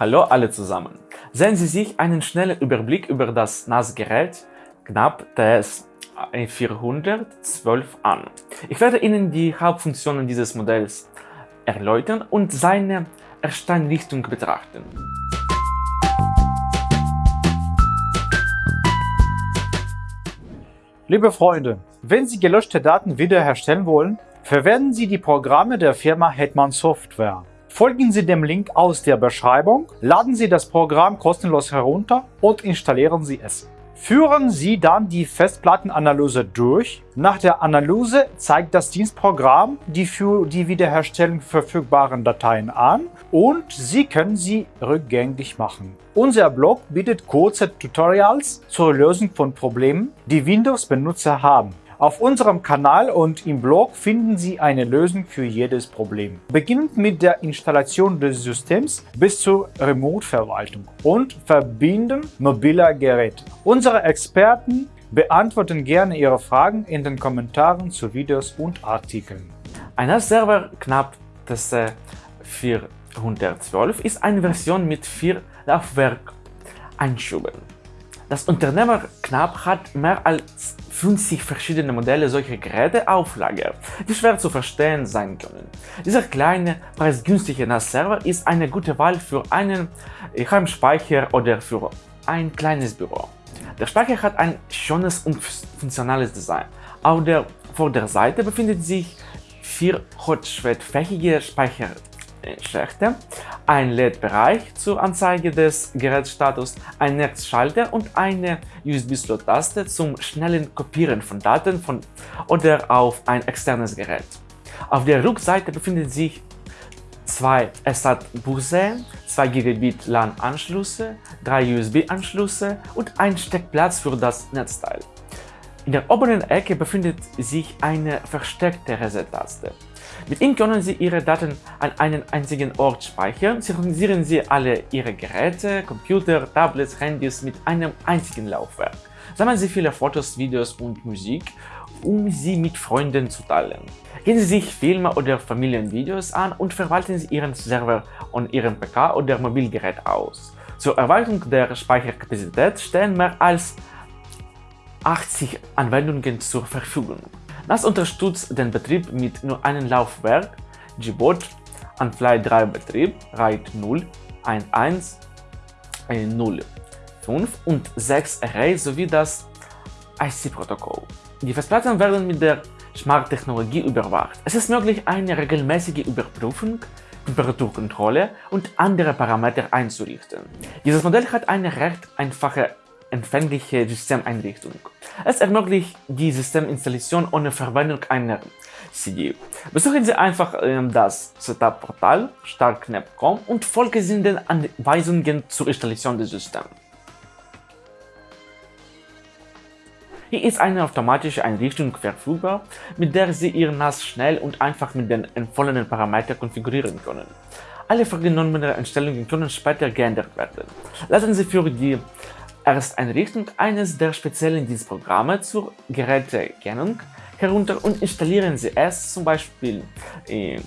Hallo alle zusammen. Sehen Sie sich einen schnellen Überblick über das NAS-Gerät knapp TS 412 an. Ich werde Ihnen die Hauptfunktionen dieses Modells erläutern und seine Ersteinrichtung betrachten. Liebe Freunde, wenn Sie gelöschte Daten wiederherstellen wollen, verwenden Sie die Programme der Firma Hetman Software. Folgen Sie dem Link aus der Beschreibung, laden Sie das Programm kostenlos herunter und installieren Sie es. Führen Sie dann die Festplattenanalyse durch. Nach der Analyse zeigt das Dienstprogramm die für die Wiederherstellung verfügbaren Dateien an und Sie können sie rückgängig machen. Unser Blog bietet kurze Tutorials zur Lösung von Problemen, die Windows-Benutzer haben. Auf unserem Kanal und im Blog finden Sie eine Lösung für jedes Problem. Beginnend mit der Installation des Systems bis zur Remote-Verwaltung und Verbinden mobiler Geräte. Unsere Experten beantworten gerne Ihre Fragen in den Kommentaren zu Videos und Artikeln. Ein Server knapp das 412 ist eine Version mit vier Laufwerkeinschüben. Das Unternehmer Knapp hat mehr als 50 verschiedene Modelle solcher Geräte auf Lager, die schwer zu verstehen sein können. Dieser kleine, preisgünstige NAS-Server ist eine gute Wahl für einen Heimspeicher oder für ein kleines Büro. Der Speicher hat ein schönes und funktionales Design. Auf der Vorderseite befindet sich vier hotschwettfähige Speicher Schächte, ein LED-Bereich zur Anzeige des Gerätsstatus, ein Netzschalter und eine USB-Slot-Taste zum schnellen Kopieren von Daten von oder auf ein externes Gerät. Auf der Rückseite befinden sich zwei SAT-Buchse, 2 Gigabit LAN-Anschlüsse, drei USB-Anschlüsse und ein Steckplatz für das Netzteil. In der oberen Ecke befindet sich eine versteckte Reset-Taste. Mit ihm können Sie Ihre Daten an einen einzigen Ort speichern, synchronisieren Sie alle Ihre Geräte, Computer, Tablets, Handys mit einem einzigen Laufwerk. Sammeln Sie viele Fotos, Videos und Musik, um sie mit Freunden zu teilen. Gehen Sie sich Filme oder Familienvideos an und verwalten Sie Ihren Server und Ihren PK oder Mobilgerät aus. Zur Erweiterung der Speicherkapazität stehen mehr als 80 Anwendungen zur Verfügung. NAS unterstützt den Betrieb mit nur einem Laufwerk, Gbot, Unfly 3 Betrieb, RAID 0, 1.1, 0, 5 und 6 Array sowie das IC-Protokoll. Die Festplatten werden mit der Smart-Technologie überwacht. Es ist möglich, eine regelmäßige Überprüfung, Temperaturkontrolle und andere Parameter einzurichten. Dieses Modell hat eine recht einfache empfängliche Systemeinrichtung. Es ermöglicht die Systeminstallation ohne Verwendung einer CD. Besuchen Sie einfach ähm, das Setup-Portal starknap.com und folgen Sie den Anweisungen zur Installation des Systems. Hier ist eine automatische Einrichtung verfügbar, mit der Sie Ihr NAS schnell und einfach mit den empfohlenen Parametern konfigurieren können. Alle vorgenommenen Einstellungen können später geändert werden. Lassen Sie für die Ersteinrichtung eines der speziellen Dienstprogramme zur Gerätekennung herunter und installieren Sie es zum Beispiel in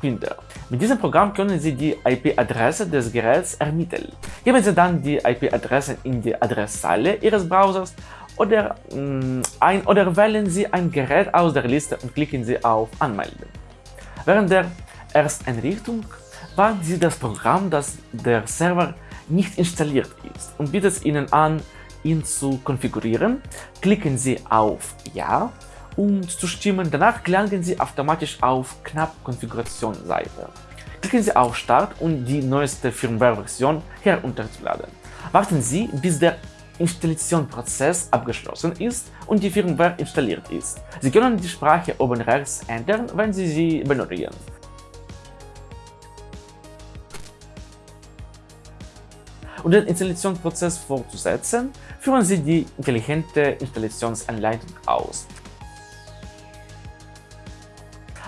Printer. Mit diesem Programm können Sie die IP-Adresse des Geräts ermitteln. Geben Sie dann die IP-Adresse in die Adresszeile Ihres Browsers oder mh, mm, ein oder wählen Sie ein Gerät aus der Liste und klicken Sie auf Anmelden. Während der Ersteinrichtung warten Sie das Programm, das der Server nicht installiert ist und bietet Ihnen an, ihn zu konfigurieren. Klicken Sie auf Ja, um zu stimmen. Danach gelangen Sie automatisch auf Knapp Konfiguration Seite. Klicken Sie auf Start, um die neueste Firmware-Version herunterzuladen. Warten Sie, bis der Installationsprozess abgeschlossen ist und die Firmware installiert ist. Sie können die Sprache oben rechts ändern, wenn Sie sie benötigen. Um den Installationsprozess fortzusetzen, führen Sie die intelligente Installationsanleitung aus.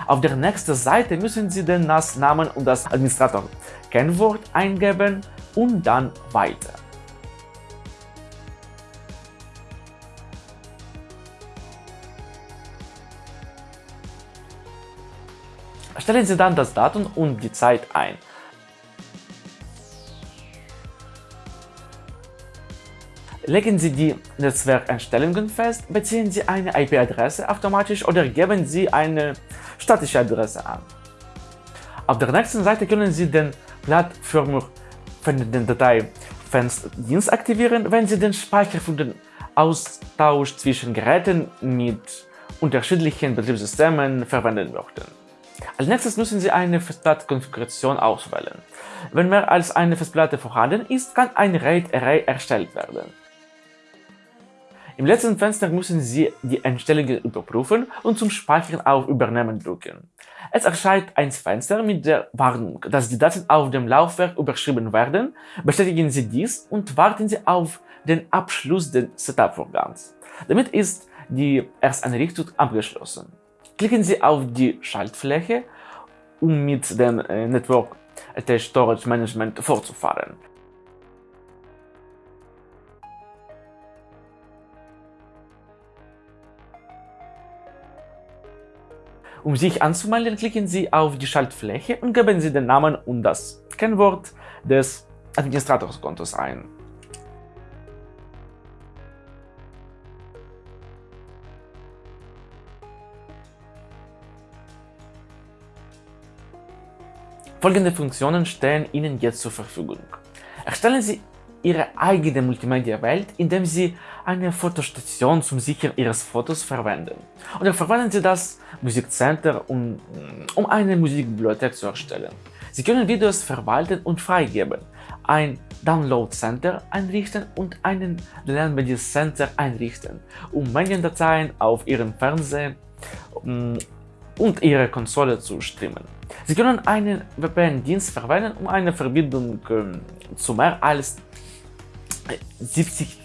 Auf der nächsten Seite müssen Sie den NAS-Namen und das Administrator-Kennwort eingeben und dann Weiter. Stellen Sie dann das Datum und die Zeit ein. Legen Sie die Netzwerkeinstellungen fest, beziehen Sie eine IP-Adresse automatisch oder geben Sie eine statische Adresse an. Auf der nächsten Seite können Sie den plattformig verwendeten Datei-Fensterdienst aktivieren, wenn Sie den Speicher für den Austausch zwischen Geräten mit unterschiedlichen Betriebssystemen verwenden möchten. Als nächstes müssen Sie eine Festplattenkonfiguration auswählen. Wenn mehr als eine Festplatte vorhanden ist, kann ein RAID-Array erstellt werden. Im letzten Fenster müssen Sie die Einstellungen überprüfen und zum Speichern auf Übernehmen drücken. Es erscheint ein Fenster mit der Warnung, dass die Daten auf dem Laufwerk überschrieben werden. Bestätigen Sie dies und warten Sie auf den Abschluss des Setup-Vorgangs. Damit ist die Ersteinrichtung abgeschlossen. Klicken Sie auf die Schaltfläche, um mit dem äh, Network Attached Storage Management fortzufahren. Um sich anzumelden, klicken Sie auf die Schaltfläche und geben Sie den Namen und das Kennwort des Administratorskontos ein. Folgende Funktionen stehen Ihnen jetzt zur Verfügung. Erstellen Sie Ihre eigene Multimedia-Welt, indem Sie eine Fotostation zum Sichern Ihres Fotos verwenden. Oder verwenden Sie das Musikcenter, um, um eine Musikbibliothek zu erstellen. Sie können Videos verwalten und freigeben, ein Download-Center einrichten und einen Lernmedia-Center einrichten, um Mediendateien auf Ihrem Fernseher und Ihre Konsole zu streamen. Sie können einen VPN-Dienst verwenden, um eine Verbindung äh, zu mehr als 70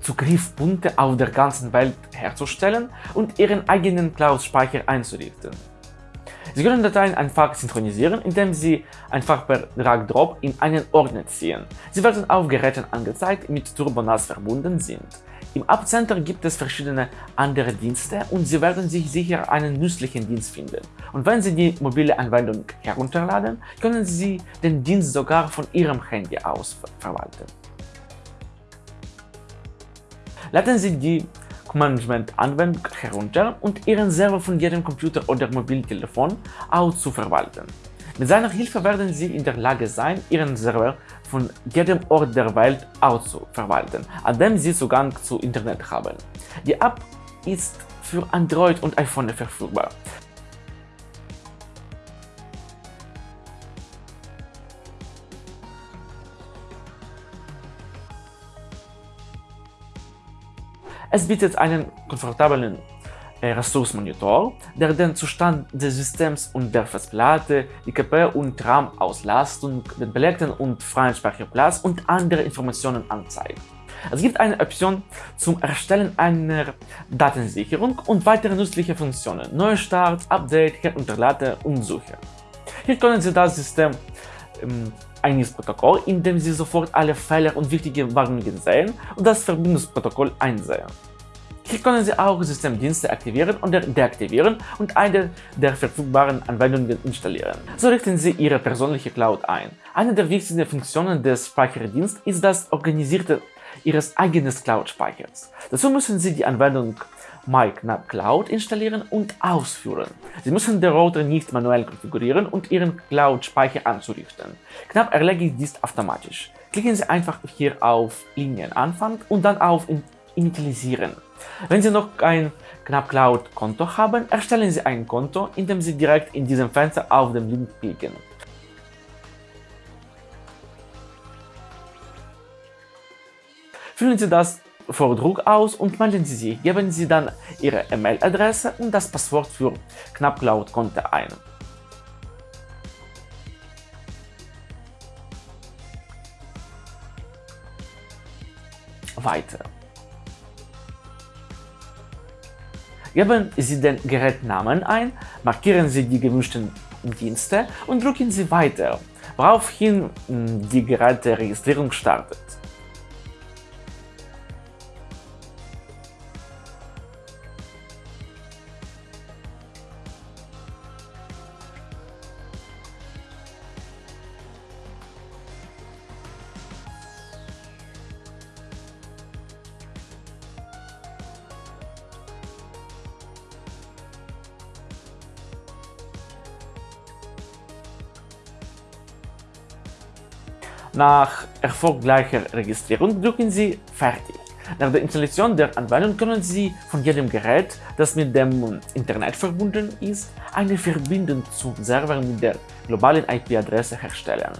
Zugriffspunkte auf der ganzen Welt herzustellen und Ihren eigenen Cloud-Speicher einzurichten. Sie können Dateien einfach synchronisieren, indem Sie einfach per Drag-Drop in einen Ordner ziehen. Sie werden auf Geräten angezeigt, mit TurboNAS verbunden sind. Im App-Center gibt es verschiedene andere Dienste und Sie werden sich sicher einen nützlichen Dienst finden. Und wenn Sie die mobile Anwendung herunterladen, können Sie den Dienst sogar von Ihrem Handy aus verwalten. Laden Sie die Management-Anwendung herunter und Ihren Server von jedem Computer oder Mobiltelefon aus zu verwalten. Mit seiner Hilfe werden Sie in der Lage sein, Ihren Server von jedem Ort der Welt aus zu verwalten, an dem Sie Zugang zu Internet haben. Die App ist für Android und iPhone verfügbar. Es bietet einen komfortablen äh, Ressourcenmonitor, der den Zustand des Systems und der Festplatte, die KP- und RAM-Auslastung, den belegten und freien Speicherplatz und andere Informationen anzeigt. Es gibt eine Option zum Erstellen einer Datensicherung und weitere nützliche Funktionen, Neustart, Update, Herunterladen und Suche. Hier können Sie das System ähm, eines Protokoll, in dem Sie sofort alle Fehler und wichtige Warnungen sehen und das Verbindungsprotokoll einsehen. Hier können Sie auch Systemdienste aktivieren oder deaktivieren und eine der verfügbaren Anwendungen installieren. So richten Sie Ihre persönliche Cloud ein. Eine der wichtigsten Funktionen des Speicherdienstes ist das Organisierte Ihres eigenen Cloud-Speichers. Dazu müssen Sie die Anwendung MyKnap Cloud installieren und ausführen. Sie müssen den Router nicht manuell konfigurieren und Ihren Cloud-Speicher anzurichten. Knapp erledigt dies automatisch. Klicken Sie einfach hier auf Linienanfang und dann auf Initialisieren. Wenn Sie noch kein Knapp Cloud Konto haben, erstellen Sie ein Konto, indem Sie direkt in diesem Fenster auf den Link klicken. Füllen Sie das Vordruck aus und melden Sie sich. Geben Sie dann Ihre E-Mail-Adresse und das Passwort für Knapp Cloud Konto ein. Weiter. Geben Sie den Gerätnamen ein, markieren Sie die gewünschten Dienste und drücken Sie Weiter, woraufhin hm, die Geräteregistrierung startet. Nach erfolgreicher Registrierung drücken Sie Fertig. Nach der Installation der Anwendung können Sie von jedem Gerät, das mit dem Internet verbunden ist, eine Verbindung zum Server mit der globalen IP-Adresse herstellen.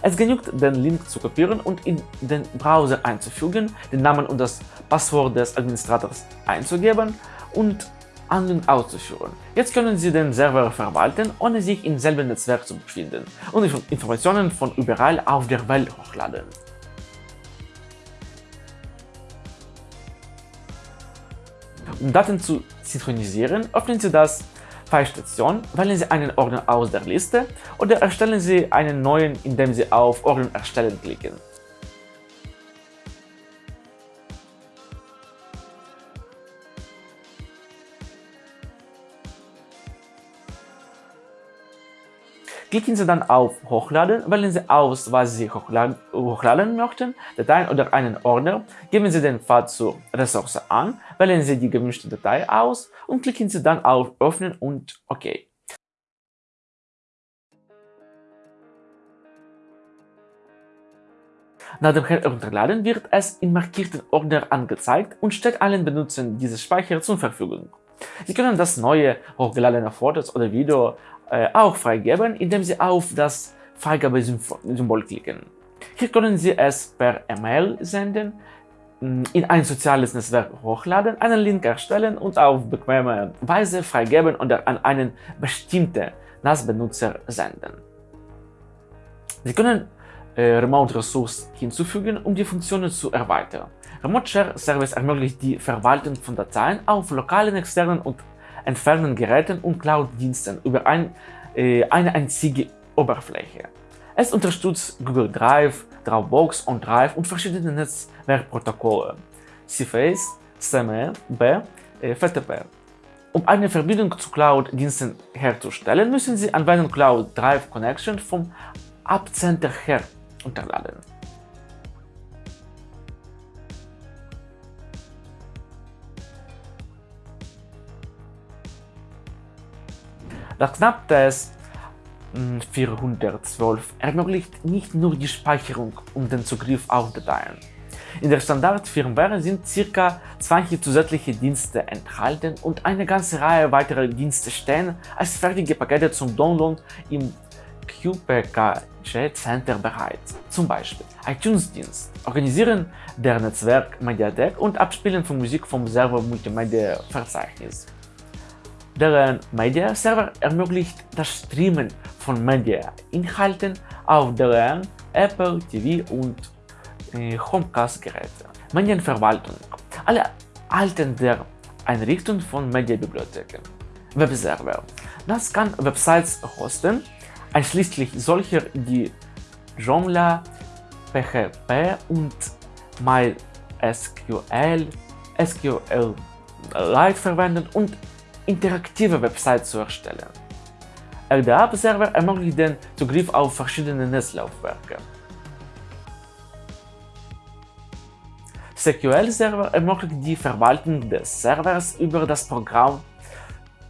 Es genügt, den Link zu kopieren und in den Browser einzufügen, den Namen und das Passwort des Administrators einzugeben und Handlung auszuführen. Jetzt können Sie den Server verwalten, ohne sich im selben Netzwerk zu befinden und Informationen von überall auf der Welt hochladen. Um Daten zu synchronisieren, öffnen Sie das Filestation, wählen Sie einen Ordner aus der Liste oder erstellen Sie einen neuen, indem Sie auf Ordner erstellen klicken. Klicken Sie dann auf Hochladen, wählen Sie aus, was Sie hochladen, hochladen möchten, Dateien oder einen Ordner, geben Sie den Pfad zur Ressource an, wählen Sie die gewünschte Datei aus und klicken Sie dann auf Öffnen und OK. Nach dem Herunterladen wird es in markierten Ordner angezeigt und steht allen Benutzern dieses Speichers zur Verfügung. Sie können das neue hochgeladene Fotos oder Video äh, auch freigeben, indem Sie auf das Freigabesymbol klicken. Hier können Sie es per E-Mail senden, mm, in ein soziales Netzwerk hochladen, einen Link erstellen und auf bequeme Weise freigeben oder an einen bestimmten NAS-Benutzer senden. Sie können äh, Remote Ressource hinzufügen, um die Funktionen zu erweitern. Remote Share Service ermöglicht die Verwaltung von Dateien auf lokalen, externen und entfernten Geräten und Cloud-Diensten über ein, äh, eine einzige Oberfläche. Es unterstützt Google Drive, Dropbox, OnDrive und verschiedene Netzwerkprotokolle, CFAs, SME, B, äh, FTP. Um eine Verbindung zu Cloud-Diensten herzustellen, müssen Sie Anwendung Cloud Drive Connection vom Abcenter her unterladen. Das Knapptest 412 ermöglicht nicht nur die Speicherung und den Zugriff auf Dateien. In der Standard-Firmware sind ca. 20 zusätzliche Dienste enthalten und eine ganze Reihe weiterer Dienste stehen als fertige Pakete zum Download im QPKG Center bereit. Zum Beispiel iTunes-Dienst, Organisieren der Netzwerk-Mediathek und Abspielen von Musik vom Server-Multimedia-Verzeichnis. Deren Media-Server ermöglicht das Streamen von Media-Inhalten auf deren Apple TV und äh, Homecast-Geräte. Medienverwaltung. Alle Alten der Einrichtung von Mediabibliotheken. Webserver. Das kann Websites hosten, einschließlich solcher, die Joomla, PHP und MySQL, SQLite verwenden und interaktive Websites zu erstellen. RDAP-Server ermöglicht den Zugriff auf verschiedene Netzlaufwerke. SQL-Server ermöglicht die Verwaltung des Servers über das Programm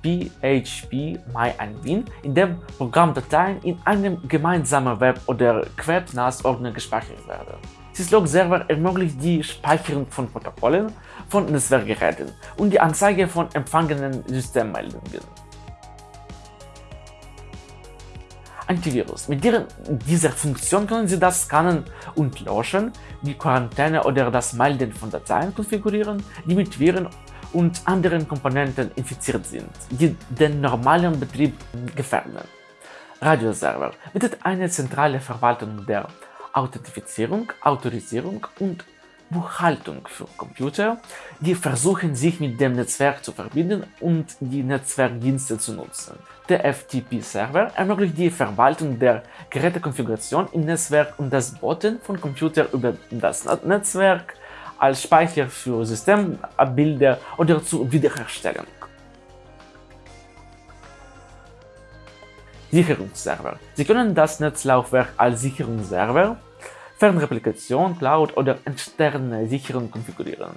PHP-MyAdmin, in dem Programmdateien in einem gemeinsamen Web- oder QuebNAS-Ordner gespeichert werden. Syslog-Server ermöglicht die Speicherung von Protokollen von Netzwerkgeräten und die Anzeige von empfangenen Systemmeldungen. Antivirus. Mit dieser Funktion können Sie das Scannen und Löschen, die Quarantäne oder das Melden von Dateien konfigurieren, die mit Viren und anderen Komponenten infiziert sind, die den normalen Betrieb gefährden. Radioserver bietet eine zentrale Verwaltung der Authentifizierung, Autorisierung und Buchhaltung für Computer, die versuchen sich mit dem Netzwerk zu verbinden und die Netzwerkdienste zu nutzen. Der FTP-Server ermöglicht die Verwaltung der Gerätekonfiguration im Netzwerk und das Boten von Computern über das Netzwerk als Speicher für Systemabbilder oder zur Wiederherstellung. Sicherungsserver. Sie können das Netzlaufwerk als Sicherungsserver, Fernreplikation, Cloud oder externe Sicherung konfigurieren.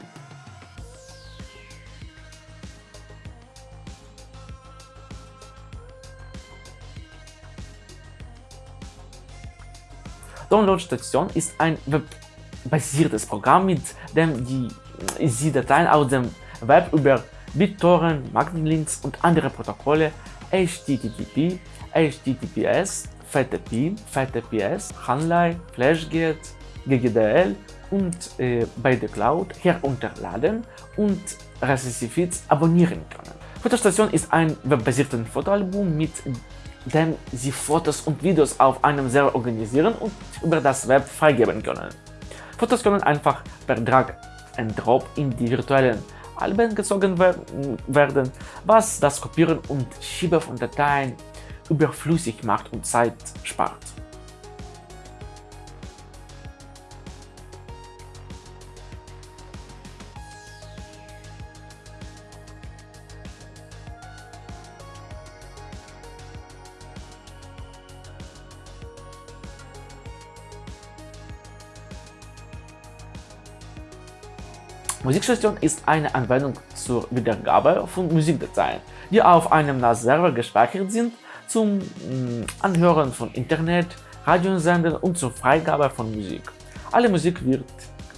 Downloadstation ist ein webbasiertes Programm, mit dem die, Sie Dateien aus dem Web über BitTorrent, Magnetlinks und andere Protokolle HTTP, HTTPS, FTP, FTPS, Hanlei, FlashGate, GGDL und äh, bei der Cloud herunterladen und RSS-Feeds abonnieren können. Fotostation ist ein webbasiertes Fotoalbum, mit dem Sie Fotos und Videos auf einem Server organisieren und über das Web freigeben können. Fotos können einfach per Drag and Drop in die virtuellen Alben gezogen werden, was das Kopieren und Schieben von Dateien überflüssig macht und Zeit spart. Musikstation ist eine Anwendung zur Wiedergabe von Musikdateien, die auf einem NAS-Server gespeichert sind, zum mm, Anhören von Internet, Radiosendern und zur Freigabe von Musik. Alle Musik wird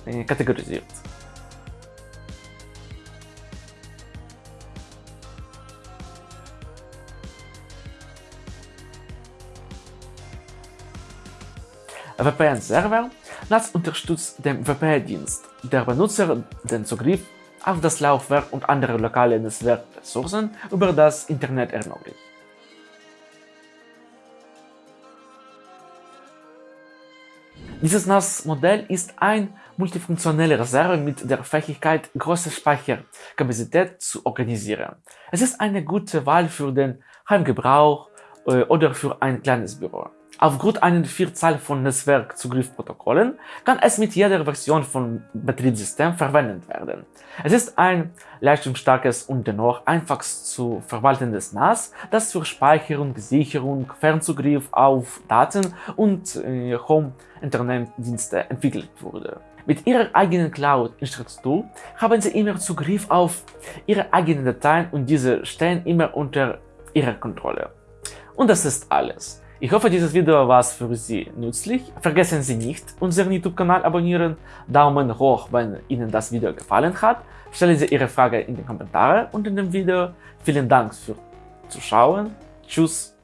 äh, kategorisiert. VPN-Server NAS unterstützt den VPN-Dienst. Der Benutzer den Zugriff auf das Laufwerk und andere lokale Netzwerkressourcen über das Internet ermöglicht. Dieses NAS-Modell ist ein multifunktioneller Server mit der Fähigkeit, große Speicherkapazität zu organisieren. Es ist eine gute Wahl für den Heimgebrauch äh, oder für ein kleines Büro. Aufgrund einer Vielzahl von Netzwerkzugriffprotokollen kann es mit jeder Version von Betriebssystem verwendet werden. Es ist ein leistungsstarkes und dennoch einfach zu verwaltendes NAS, das für Speicherung, Sicherung, Fernzugriff auf Daten und äh, Home-Internetdienste entwickelt wurde. Mit ihrer eigenen Cloud-Infrastruktur haben sie immer Zugriff auf ihre eigenen Dateien und diese stehen immer unter ihrer Kontrolle. Und das ist alles. Ich hoffe, dieses Video war für Sie nützlich. Vergessen Sie nicht, unseren YouTube-Kanal abonnieren, Daumen hoch, wenn Ihnen das Video gefallen hat. Stellen Sie Ihre Frage in die Kommentare unter dem Video. Vielen Dank fürs Zuschauen. Tschüss.